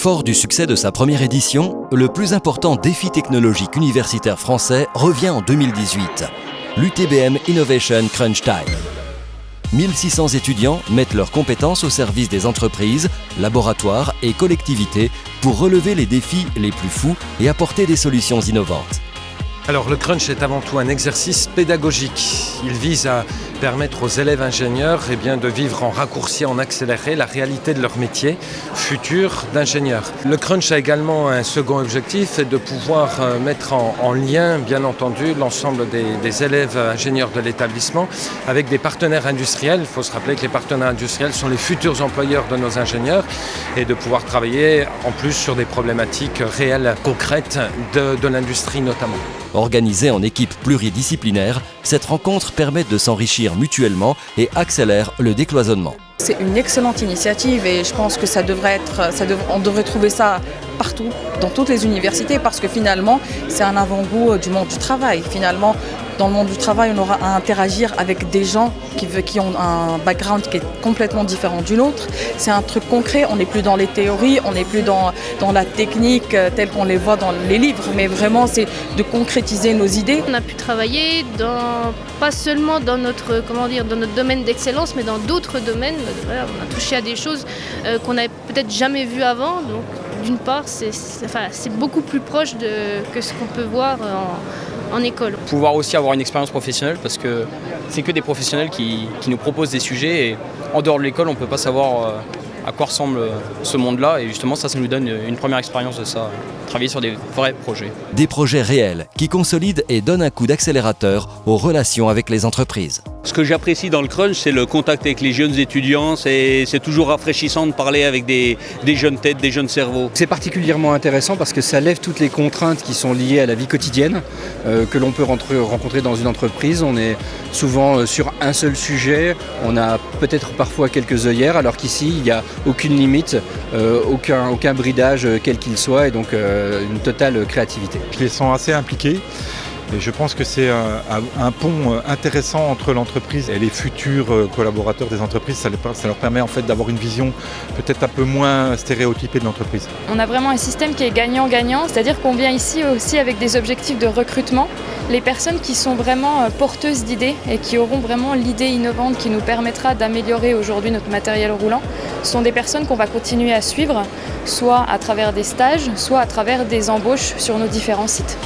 Fort du succès de sa première édition, le plus important défi technologique universitaire français revient en 2018, l'UTBM Innovation Crunch Time. 1600 étudiants mettent leurs compétences au service des entreprises, laboratoires et collectivités pour relever les défis les plus fous et apporter des solutions innovantes. Alors le crunch est avant tout un exercice pédagogique. Il vise à permettre aux élèves ingénieurs eh bien, de vivre en raccourci, en accéléré la réalité de leur métier futur d'ingénieur. Le crunch a également un second objectif, c'est de pouvoir euh, mettre en, lien, bien entendu, l'ensemble des, élèves ingénieurs de l'établissement avec des partenaires industriels. Il faut se rappeler que les partenaires industriels sont les futurs employeurs de nos ingénieurs et de pouvoir travailler en plus sur des problématiques réelles, concrètes de, de l'industrie notamment. Organisée en équipe pluridisciplinaire, cette rencontre permet de s'enrichir mutuellement et accélère le décloisonnement. C'est une excellente initiative et je pense que ça devrait être, ça on devrait trouver ça partout, dans toutes les universités, parce que finalement, c'est un avant-goût du monde du travail. Finalement, dans le monde du travail, on aura à interagir avec des gens qui, ont un background qui est complètement différent du nôtre. C'est un truc concret, on n'est plus dans les théories, on n'est plus dans, dans la technique euh, telle qu'on les voit dans les livres, mais vraiment c'est de concrétiser nos idées. On a pu travailler dans, pas seulement dans notre, comment dire, dans notre domaine d'excellence, mais dans d'autres domaines. on a touché à des choses euh, qu'on n'avait peut-être jamais vues avant. D'une part, c'est enfin, beaucoup plus proche de, que ce qu'on peut voir en en école. Pouvoir aussi avoir une expérience professionnelle parce que c'est que des professionnels qui, nous proposent des sujets et en dehors de l'école on ne peut pas savoir euh, à quoi ressemble ce monde-là et justement ça, ça nous donne une première expérience de ça, travailler sur des vrais projets. Des projets réels qui consolident et donnent un coup d'accélérateur aux relations avec les entreprises. Ce que j'apprécie dans le crunch, c'est le contact avec les jeunes étudiants. C'est toujours rafraîchissant de parler avec des, jeunes têtes, des jeunes cerveaux. C'est particulièrement intéressant parce que ça lève toutes les contraintes qui sont liées à la vie quotidienne euh, que l'on peut rencontrer dans une entreprise. On est souvent euh, sur un seul sujet, on a peut-être parfois quelques œillères, alors qu'ici, il n'y a aucune limite, euh, aucun, aucun bridage quel qu'il soit, et donc une totale créativité. Je les sens assez impliqués. Je pense que c'est un, pont euh, intéressant entre l'entreprise et les futurs euh, collaborateurs des entreprises. Ça, leur permet en fait d'avoir une vision peut-être un peu moins stéréotypée de l'entreprise. On a vraiment un système qui est gagnant-gagnant, c'est-à-dire qu'on vient ici aussi avec des objectifs de recrutement. Les personnes qui sont vraiment euh, porteuses d'idées et qui auront vraiment l'idée innovante qui nous permettra d'améliorer aujourd'hui notre matériel roulant sont des personnes qu'on va continuer à suivre, soit à travers des stages, soit à travers des embauches sur nos différents sites.